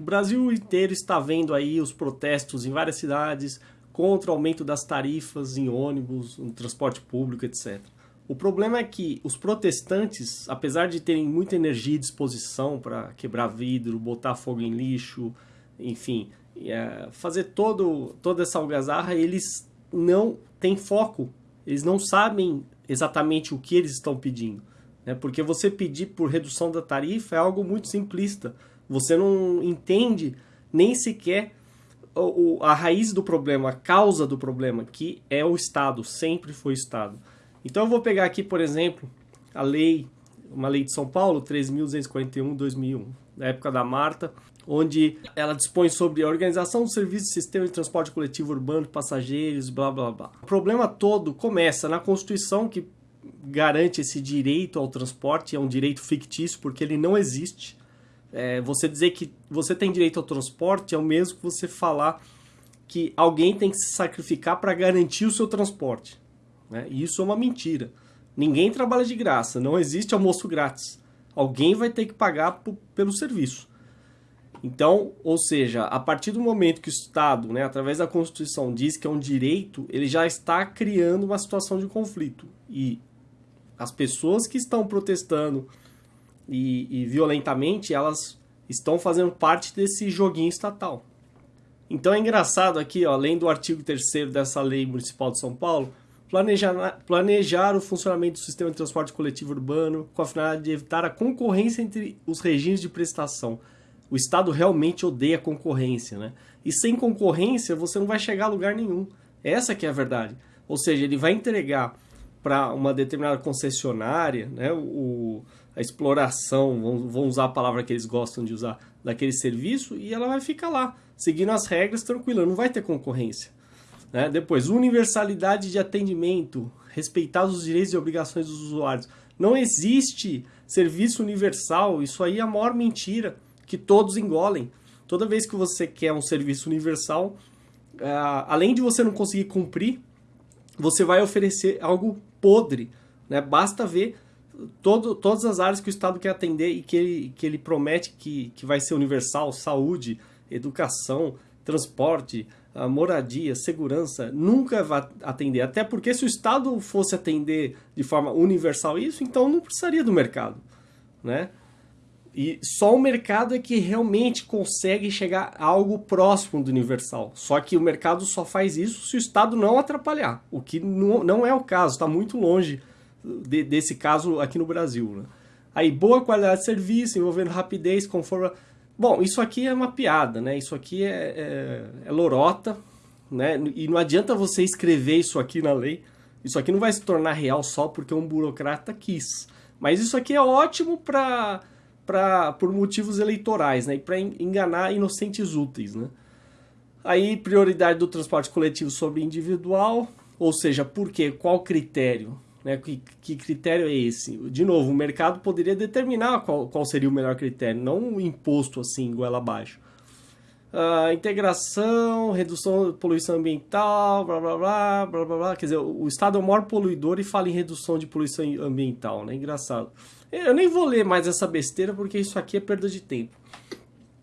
O Brasil inteiro está vendo aí os protestos em várias cidades contra o aumento das tarifas em ônibus, no transporte público, etc. O problema é que os protestantes, apesar de terem muita energia e disposição para quebrar vidro, botar fogo em lixo, enfim, é, fazer todo, toda essa algazarra, eles não têm foco, eles não sabem exatamente o que eles estão pedindo. Né? Porque você pedir por redução da tarifa é algo muito simplista. Você não entende nem sequer a raiz do problema, a causa do problema, que é o Estado, sempre foi o Estado. Então eu vou pegar aqui, por exemplo, a lei, uma lei de São Paulo, 3.241-2001, da época da Marta, onde ela dispõe sobre a organização do serviço de sistema de transporte coletivo urbano passageiros, blá blá blá. O problema todo começa na Constituição, que garante esse direito ao transporte, é um direito fictício, porque ele não existe. É, você dizer que você tem direito ao transporte é o mesmo que você falar que alguém tem que se sacrificar para garantir o seu transporte. Né? E isso é uma mentira. Ninguém trabalha de graça, não existe almoço grátis. Alguém vai ter que pagar pelo serviço. Então, ou seja, a partir do momento que o Estado, né, através da Constituição, diz que é um direito, ele já está criando uma situação de conflito. E as pessoas que estão protestando e, e violentamente, elas estão fazendo parte desse joguinho estatal. Então é engraçado aqui, ó, além do artigo 3 dessa lei municipal de São Paulo, planejar, planejar o funcionamento do sistema de transporte coletivo urbano com a finalidade de evitar a concorrência entre os regimes de prestação. O Estado realmente odeia concorrência, né? E sem concorrência você não vai chegar a lugar nenhum. Essa que é a verdade. Ou seja, ele vai entregar para uma determinada concessionária, né, o, a exploração, vão, usar a palavra que eles gostam de usar, daquele serviço, e ela vai ficar lá, seguindo as regras, tranquila, não vai ter concorrência. Né? Depois, universalidade de atendimento, respeitados os direitos e obrigações dos usuários. Não existe serviço universal, isso aí é a maior mentira que todos engolem. Toda vez que você quer um serviço universal, uh, além de você não conseguir cumprir, você vai oferecer algo podre. Né? Basta ver todo, todas as áreas que o Estado quer atender e que ele, que ele promete que, que vai ser universal, saúde, educação, transporte, moradia, segurança, nunca vai atender. Até porque se o Estado fosse atender de forma universal isso, então não precisaria do mercado. Né? E só o mercado é que realmente consegue chegar a algo próximo do universal. Só que o mercado só faz isso se o Estado não atrapalhar, o que não é o caso, está muito longe de, desse caso aqui no Brasil. Né? Aí, boa qualidade de serviço, envolvendo rapidez, conforme... Bom, isso aqui é uma piada, né? Isso aqui é, é, é lorota, né? E não adianta você escrever isso aqui na lei. Isso aqui não vai se tornar real só porque um burocrata quis. Mas isso aqui é ótimo para pra, por motivos eleitorais, né? E para enganar inocentes úteis, né? Aí, prioridade do transporte coletivo sobre individual, ou seja, por quê? Qual critério? Né? Que, que, critério é esse? De novo, o mercado poderia determinar qual, qual seria o melhor critério, não um imposto assim, goela abaixo. Uh, integração, redução da poluição ambiental, blá blá blá, blá blá blá. Quer dizer, o Estado é o maior poluidor e fala em redução de poluição ambiental, né? Engraçado. Eu nem vou ler mais essa besteira porque isso aqui é perda de tempo.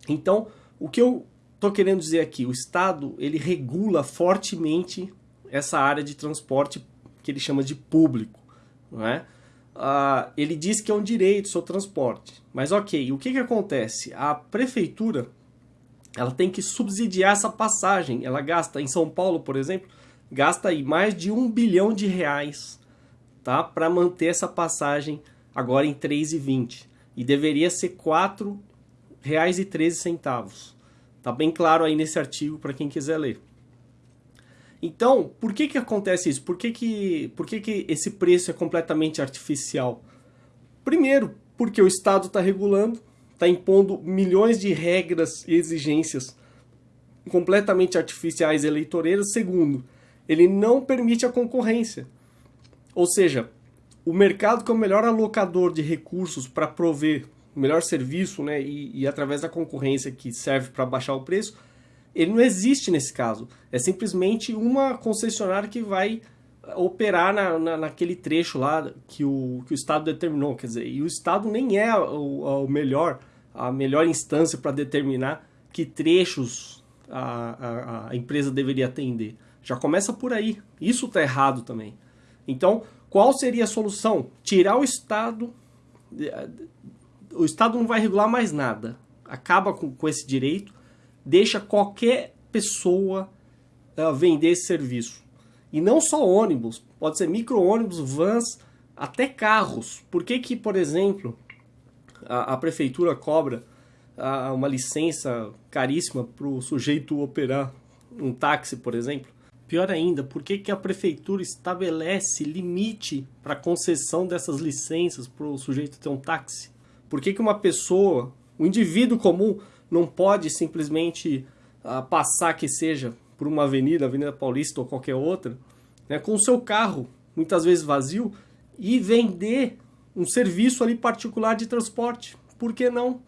Então, o que eu estou querendo dizer aqui, o Estado ele regula fortemente essa área de transporte que ele chama de público, não é? Ah, ele diz que é um direito o seu transporte, mas ok, o que, que acontece? A prefeitura ela tem que subsidiar essa passagem, ela gasta, em São Paulo, por exemplo, gasta aí mais de um bilhão de reais tá, para manter essa passagem agora em 3,20 e deveria ser R$ 4,13. Tá bem claro aí nesse artigo para quem quiser ler. Então, por que que acontece isso? Por que que, por que que esse preço é completamente artificial? Primeiro, porque o Estado está regulando, está impondo milhões de regras e exigências completamente artificiais eleitoreiras. Segundo, ele não permite a concorrência. Ou seja, o mercado que é o melhor alocador de recursos para prover o melhor serviço, né, e, e através da concorrência que serve para baixar o preço, ele não existe nesse caso. É simplesmente uma concessionária que vai operar na, na, naquele trecho lá que o, que o Estado determinou, quer dizer, e o Estado nem é o, o melhor, a melhor instância para determinar que trechos a, a, a empresa deveria atender. Já começa por aí. Isso está errado também. Então, qual seria a solução? Tirar o Estado. O Estado não vai regular mais nada. Acaba com, com esse direito, deixa qualquer pessoa uh, vender esse serviço. E não só ônibus, pode ser micro-ônibus, vans, até carros. Por que, que por exemplo, a, a prefeitura cobra uma licença caríssima para o sujeito operar um táxi, por exemplo? Pior ainda, por que, que a prefeitura estabelece limite para concessão dessas licenças para o sujeito ter um táxi? Por que, que uma pessoa, um indivíduo comum, não pode simplesmente uh, passar que seja por uma avenida, Avenida Paulista ou qualquer outra, né, com o seu carro, muitas vezes vazio, e vender um serviço ali particular de transporte? Por que não?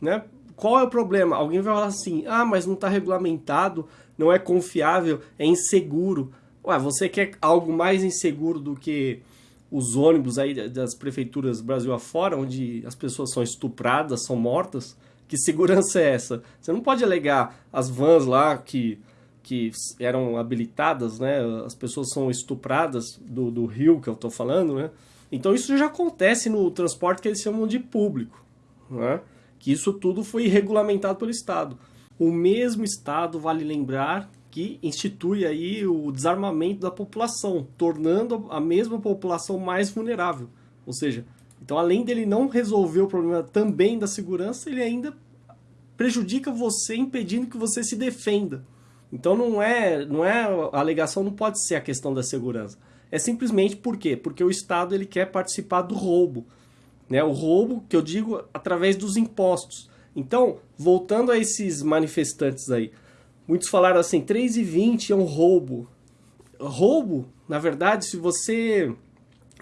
Né? Qual é o problema? Alguém vai falar assim, ah, mas não está regulamentado, não é confiável, é inseguro. Ué, você quer algo mais inseguro do que os ônibus aí das prefeituras Brasil afora, onde as pessoas são estupradas, são mortas? Que segurança é essa? Você não pode alegar as vans lá que, que eram habilitadas, né? As pessoas são estupradas do, do rio que eu estou falando, né? Então isso já acontece no transporte que eles chamam de público, né? Que isso tudo foi regulamentado pelo Estado. O mesmo Estado, vale lembrar, que institui aí o desarmamento da população, tornando a mesma população mais vulnerável. Ou seja, então além dele não resolver o problema também da segurança, ele ainda prejudica você, impedindo que você se defenda. Então não é, não é a alegação não pode ser a questão da segurança. É simplesmente por quê? Porque o Estado ele quer participar do roubo. Né? O roubo, que eu digo, através dos impostos. Então, voltando a esses manifestantes aí, muitos falaram assim, 3,20 é um roubo. Roubo, na verdade, se você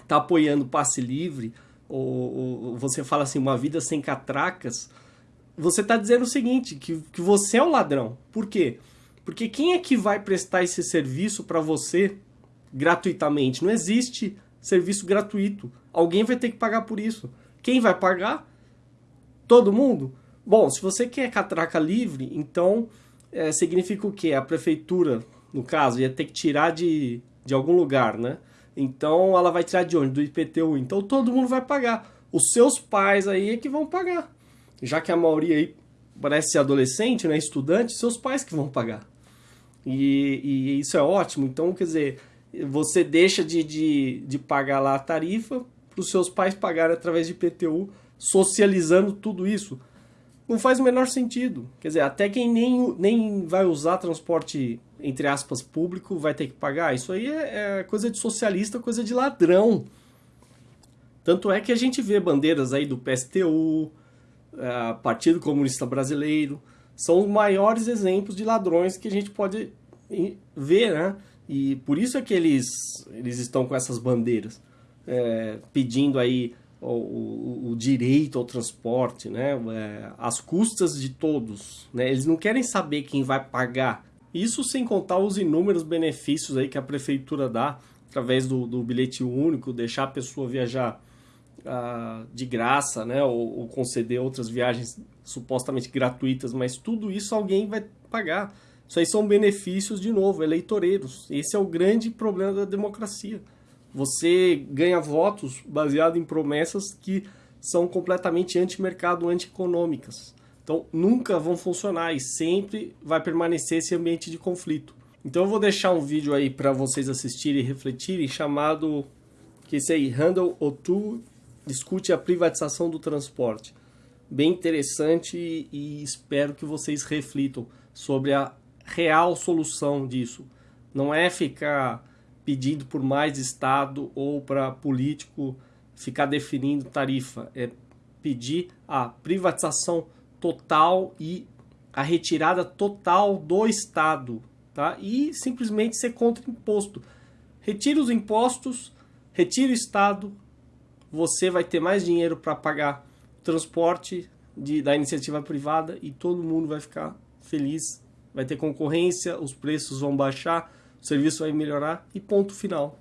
está apoiando passe livre, ou, ou, você fala assim, uma vida sem catracas, você está dizendo o seguinte, que, que você é o ladrão. Por quê? Porque quem é que vai prestar esse serviço para você gratuitamente? Não existe serviço gratuito. Alguém vai ter que pagar por isso. Quem vai pagar? Todo mundo? Bom, se você quer catraca livre, então é, significa o quê? A prefeitura, no caso, ia ter que tirar de, de algum lugar, né? Então ela vai tirar de onde? Do IPTU. Então todo mundo vai pagar. Os seus pais aí é que vão pagar. Já que a maioria aí parece adolescente, né? Estudante, seus pais que vão pagar. E, e isso é ótimo. Então, quer dizer, você deixa de, de, de pagar lá a tarifa para os seus pais pagarem através de IPTU, socializando tudo isso não faz o menor sentido. Quer dizer, até quem nem, nem vai usar transporte, entre aspas, público, vai ter que pagar. Isso aí é, é coisa de socialista, coisa de ladrão. Tanto é que a gente vê bandeiras aí do PSTU, é, Partido Comunista Brasileiro, são os maiores exemplos de ladrões que a gente pode ver, né? E por isso é que eles, eles estão com essas bandeiras, é, pedindo aí o, o, direito ao transporte, né? É, as custas de todos. Né? Eles não querem saber quem vai pagar. Isso sem contar os inúmeros benefícios aí que a prefeitura dá através do, do bilhete único, deixar a pessoa viajar ah, de graça, né? Ou, ou, conceder outras viagens supostamente gratuitas, mas tudo isso alguém vai pagar. Isso aí são benefícios, de novo, eleitoreiros. Esse é o grande problema da democracia você ganha votos baseado em promessas que são completamente anti-mercado, anti-econômicas. Então, nunca vão funcionar e sempre vai permanecer esse ambiente de conflito. Então, eu vou deixar um vídeo aí para vocês assistirem e refletirem, chamado, que esse aí, Handle O2, discute a privatização do transporte. Bem interessante e espero que vocês reflitam sobre a real solução disso. Não é ficar pedindo por mais Estado ou para político ficar definindo tarifa. É pedir a privatização total e a retirada total do Estado. Tá? E simplesmente ser contra imposto. Retire os impostos, retire o Estado, você vai ter mais dinheiro para pagar transporte de, da iniciativa privada e todo mundo vai ficar feliz. Vai ter concorrência, os preços vão baixar, o serviço vai melhorar e ponto final.